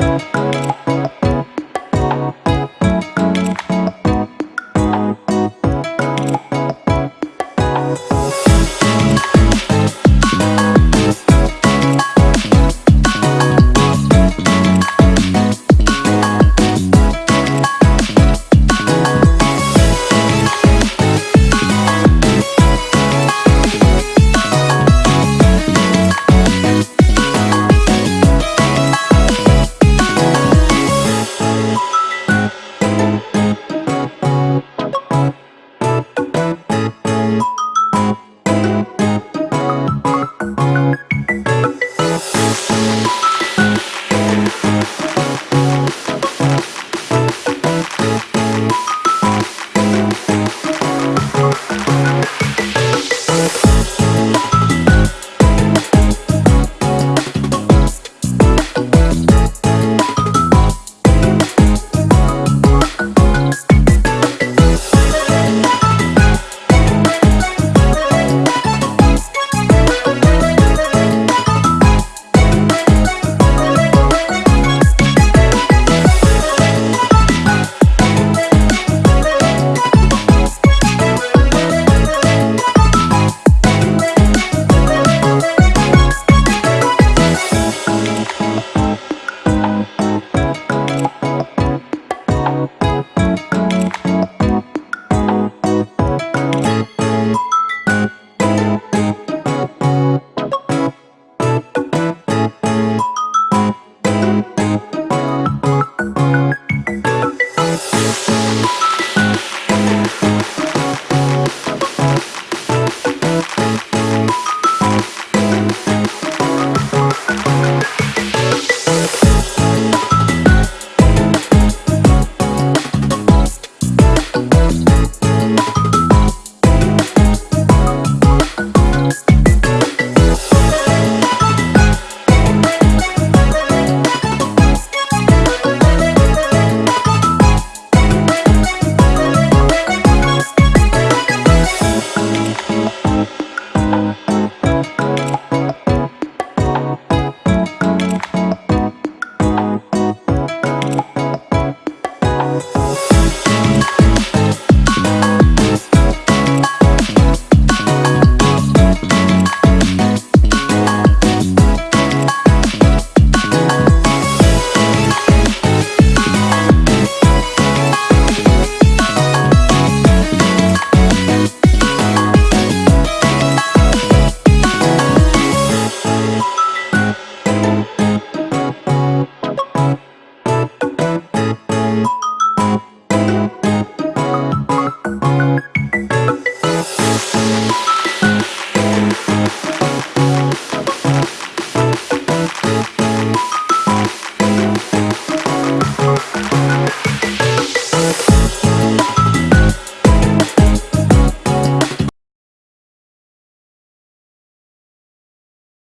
Música